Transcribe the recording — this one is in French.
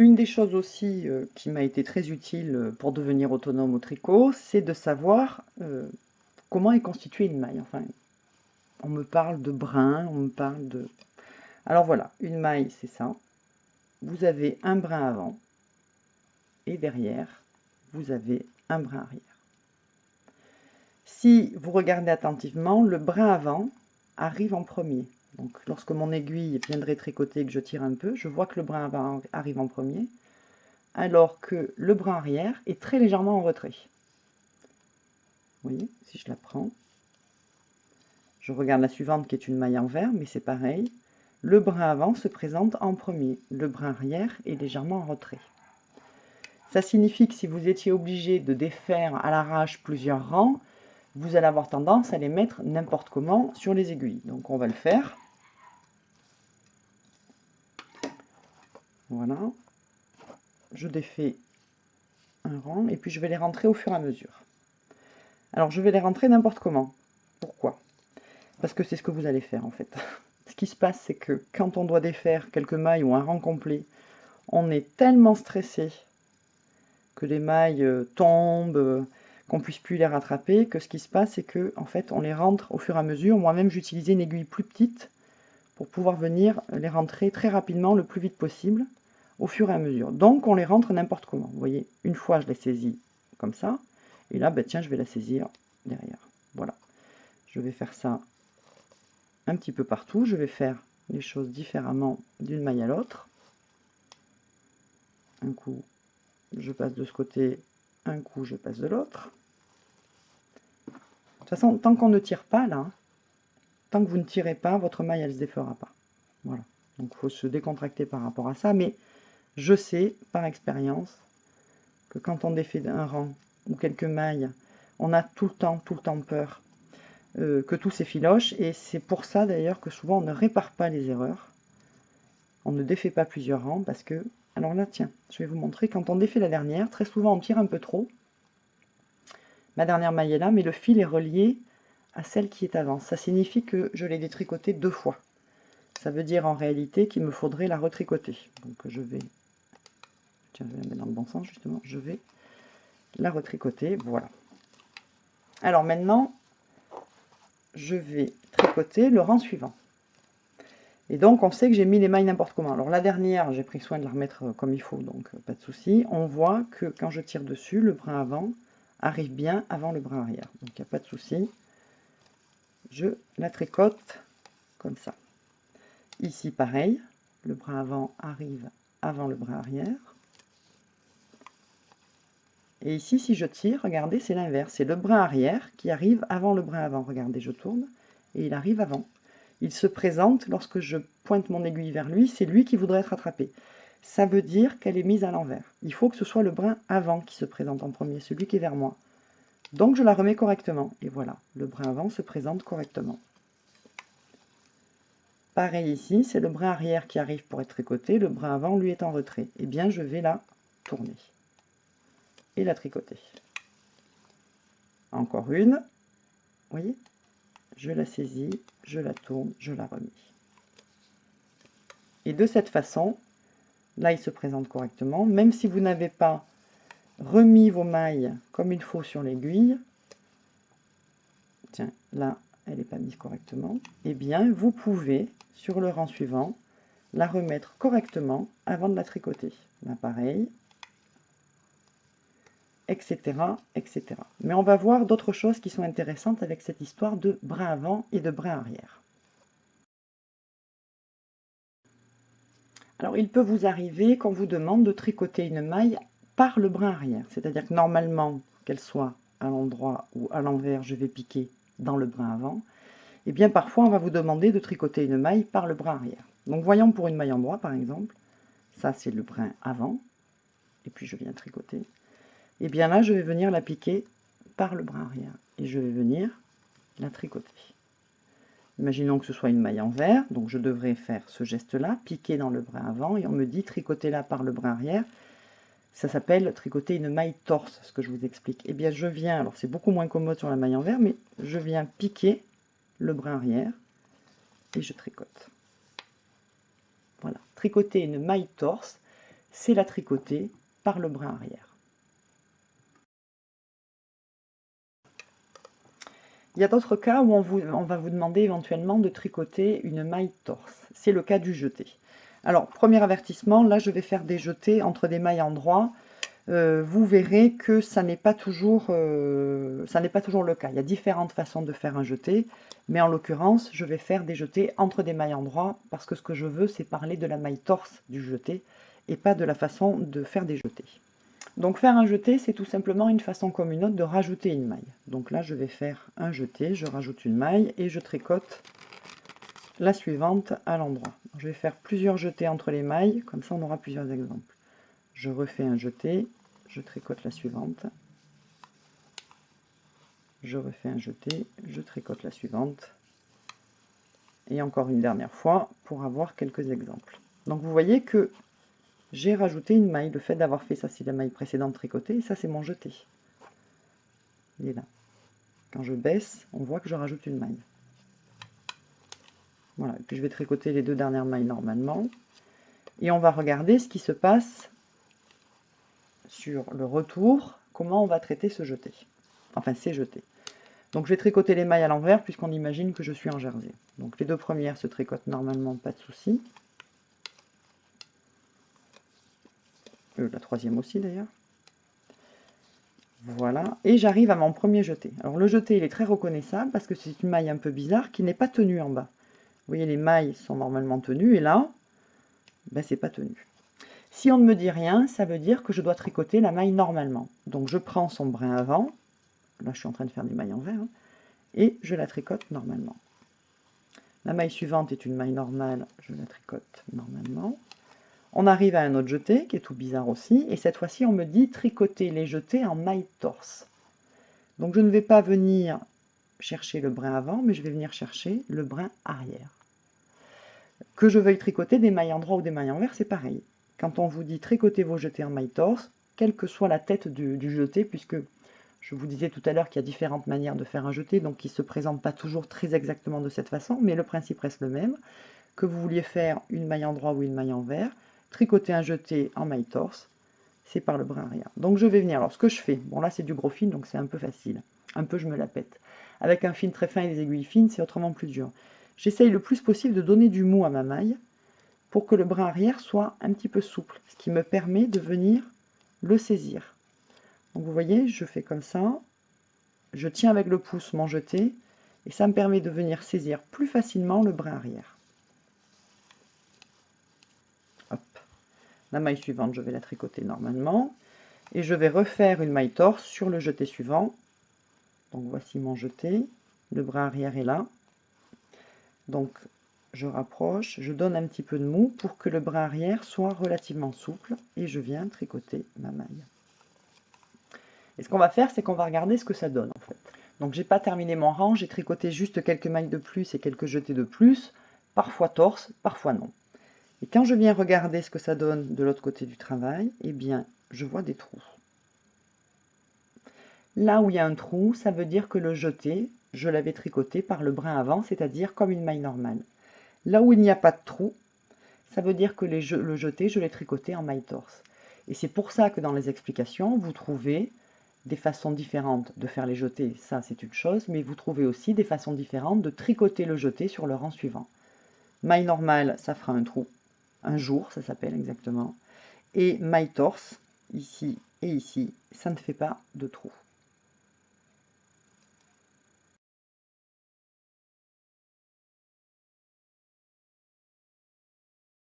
Une des choses aussi euh, qui m'a été très utile euh, pour devenir autonome au tricot, c'est de savoir euh, comment est constituée une maille. Enfin, on me parle de brin, on me parle de... Alors voilà, une maille, c'est ça. Vous avez un brin avant et derrière, vous avez un brin arrière. Si vous regardez attentivement, le brin avant arrive en premier. Donc lorsque mon aiguille viendrait tricoter et que je tire un peu, je vois que le brin avant arrive en premier, alors que le brin arrière est très légèrement en retrait. Vous voyez, si je la prends, je regarde la suivante qui est une maille en vert, mais c'est pareil. Le brin avant se présente en premier, le brin arrière est légèrement en retrait. Ça signifie que si vous étiez obligé de défaire à l'arrache plusieurs rangs, vous allez avoir tendance à les mettre n'importe comment sur les aiguilles. Donc on va le faire. Voilà. Je défais un rang et puis je vais les rentrer au fur et à mesure. Alors je vais les rentrer n'importe comment. Pourquoi? Parce que c'est ce que vous allez faire en fait. Ce qui se passe c'est que quand on doit défaire quelques mailles ou un rang complet, on est tellement stressé que les mailles euh, tombent, euh, qu'on puisse plus les rattraper, que ce qui se passe c'est que en fait on les rentre au fur et à mesure. Moi-même j'utilisais une aiguille plus petite pour pouvoir venir les rentrer très rapidement, le plus vite possible au fur et à mesure. Donc on les rentre n'importe comment. Vous voyez, une fois je les saisis comme ça, et là, ben, tiens, je vais la saisir derrière. Voilà. Je vais faire ça un petit peu partout. Je vais faire les choses différemment d'une maille à l'autre. Un coup, je passe de ce côté, un coup, je passe de l'autre. De toute façon, tant qu'on ne tire pas là, tant que vous ne tirez pas, votre maille, elle se défera pas. Voilà. Donc, il faut se décontracter par rapport à ça. Mais je sais par expérience que quand on défait un rang ou quelques mailles, on a tout le temps, tout le temps peur euh, que tout s'effiloche. Et c'est pour ça d'ailleurs que souvent on ne répare pas les erreurs. On ne défait pas plusieurs rangs parce que... Alors là, tiens, je vais vous montrer. Quand on défait la dernière, très souvent on tire un peu trop. Ma dernière maille est là, mais le fil est relié à celle qui est avant. Ça signifie que je l'ai détricoté deux fois. Ça veut dire en réalité qu'il me faudrait la retricoter. Donc je vais je vais la mettre dans le bon sens justement, je vais la retricoter, voilà. Alors maintenant, je vais tricoter le rang suivant. Et donc, on sait que j'ai mis les mailles n'importe comment. Alors, la dernière, j'ai pris soin de la remettre comme il faut, donc euh, pas de souci. On voit que quand je tire dessus, le brin avant arrive bien avant le brin arrière. Donc, il n'y a pas de souci. Je la tricote comme ça. Ici, pareil. Le brin avant arrive avant le brin arrière. Et ici, si je tire, regardez, c'est l'inverse. C'est le brin arrière qui arrive avant le brin avant. Regardez, je tourne et il arrive avant. Il se présente lorsque je pointe mon aiguille vers lui, c'est lui qui voudrait être attrapé. Ça veut dire qu'elle est mise à l'envers. Il faut que ce soit le brin avant qui se présente en premier, celui qui est vers moi. Donc je la remets correctement. Et voilà, le brin avant se présente correctement. Pareil ici, c'est le brin arrière qui arrive pour être tricoté, le brin avant lui est en retrait. Eh bien, je vais la tourner et la tricoter. Encore une, voyez? Je la saisis, je la tourne, je la remets. Et de cette façon, là il se présente correctement, même si vous n'avez pas remis vos mailles comme il faut sur l'aiguille, tiens, là elle n'est pas mise correctement, eh bien vous pouvez, sur le rang suivant, la remettre correctement avant de la tricoter. Là pareil, etc., etc. Mais on va voir d'autres choses qui sont intéressantes avec cette histoire de brin avant et de brin arrière. Alors, il peut vous arriver qu'on vous demande de tricoter une maille par le brin arrière. C'est-à-dire que normalement, qu'elle soit à l'endroit ou à l'envers, je vais piquer dans le brin avant. Et eh bien parfois, on va vous demander de tricoter une maille par le brin arrière. Donc voyons pour une maille en droit, par exemple. Ça, c'est le brin avant. Et puis je viens tricoter et eh bien là, je vais venir la piquer par le bras arrière. Et je vais venir la tricoter. Imaginons que ce soit une maille en vert, donc je devrais faire ce geste-là, piquer dans le bras avant, et on me dit tricoter là par le bras arrière. Ça s'appelle tricoter une maille torse, ce que je vous explique. Et eh bien je viens, alors c'est beaucoup moins commode sur la maille en vert, mais je viens piquer le bras arrière, et je tricote. Voilà, tricoter une maille torse, c'est la tricoter par le brin arrière. Il y a d'autres cas où on, va vous demander éventuellement de tricoter une maille torse. C'est le cas du jeté. Alors, premier avertissement, là je vais faire des jetés entre des mailles en droit. Euh, vous verrez que ça n'est pas, toujours, euh, le cas. Il y a différentes façons de faire un jeté, mais en l'occurrence, je vais faire des jetés entre des mailles en droit, parce que ce que je veux, c'est parler de la maille torse du jeté, et pas de la façon de faire des jetés. Donc faire un jeté, c'est tout simplement une façon comme une autre de rajouter une maille. Donc là, je vais faire un jeté, je rajoute une maille, et je tricote la suivante à l'endroit. Je vais faire plusieurs jetés entre les mailles, comme ça on aura plusieurs exemples. Je refais un jeté, je tricote la suivante, je refais un jeté, je tricote la suivante, et encore une dernière fois pour avoir quelques exemples. Donc vous voyez que j'ai rajouté une maille. Le fait d'avoir fait ça, c'est la maille précédente tricotée, et ça c'est mon jeté. Il est là. Quand je baisse, on voit que je rajoute une maille. Voilà, et puis je vais tricoter les deux dernières mailles normalement. Et on va regarder ce qui se passe sur le retour, comment on va traiter ce jeté. Enfin, c'est jeté. Donc je vais tricoter les mailles à l'envers puisqu'on imagine que je suis en jersey. Donc les deux premières se tricotent normalement, pas de souci. Euh, la troisième aussi d'ailleurs. Voilà, et j'arrive à mon premier jeté. Alors le jeté, il est très reconnaissable parce que c'est une maille un peu bizarre qui n'est pas tenue en bas. Vous voyez, les mailles sont normalement tenues, et là, ben, c'est pas tenu. Si on ne me dit rien, ça veut dire que je dois tricoter la maille normalement. Donc je prends son brin avant, là je suis en train de faire des mailles en vert, hein, et je la tricote normalement. La maille suivante est une maille normale, je la tricote normalement. On arrive à un autre jeté, qui est tout bizarre aussi, et cette fois-ci on me dit tricoter les jetés en maille torse. Donc je ne vais pas venir chercher le brin avant, mais je vais venir chercher le brin arrière. Que je veuille tricoter des mailles en droit ou des mailles en vert, c'est pareil. Quand on vous dit tricoter vos jetés en maille torse, quelle que soit la tête du, jeté, puisque je vous disais tout à l'heure qu'il y a différentes manières de faire un jeté, donc qui ne se présentent pas toujours très exactement de cette façon, mais le principe reste le même. Que vous vouliez faire une maille en droit ou une maille en vert, tricoter un jeté en maille torse, c'est par le brin arrière. Donc je vais venir, alors ce que je fais, bon là c'est du gros fil, donc c'est un peu facile, un peu je me la pète. Avec un fil très fin et des aiguilles fines, c'est autrement plus dur. J'essaye le plus possible de donner du mou à ma maille, pour que le brin arrière soit un petit peu souple, ce qui me permet de venir le saisir. Donc vous voyez, je fais comme ça, je tiens avec le pouce mon jeté, et ça me permet de venir saisir plus facilement le brin arrière. La maille suivante, je vais la tricoter normalement, et je vais refaire une maille torse sur le jeté suivant. Donc voici mon jeté, le bras arrière est là. Donc je rapproche, je donne un petit peu de mou pour que le bras arrière soit relativement souple et je viens tricoter ma maille. Et ce qu'on va faire, c'est qu'on va regarder ce que ça donne en fait. Donc j'ai pas terminé mon rang, j'ai tricoté juste quelques mailles de plus et quelques jetés de plus, parfois torse, parfois non. Et quand je viens regarder ce que ça donne de l'autre côté du travail, eh bien, je vois des trous. Là où il y a un trou, ça veut dire que le jeté, je l'avais tricoté par le brin avant, c'est-à-dire comme une maille normale. Là où il n'y a pas de trou, ça veut dire que le jeté, je l'ai tricoté en maille torse. Et c'est pour ça que dans les explications, vous trouvez des façons différentes de faire les jetés, ça c'est une chose, mais vous trouvez aussi des façons différentes de tricoter le jeté sur le rang suivant. Maille normale, ça fera un trou, un jour, ça s'appelle exactement. Et maille torse, ici et ici, ça ne fait pas de trou.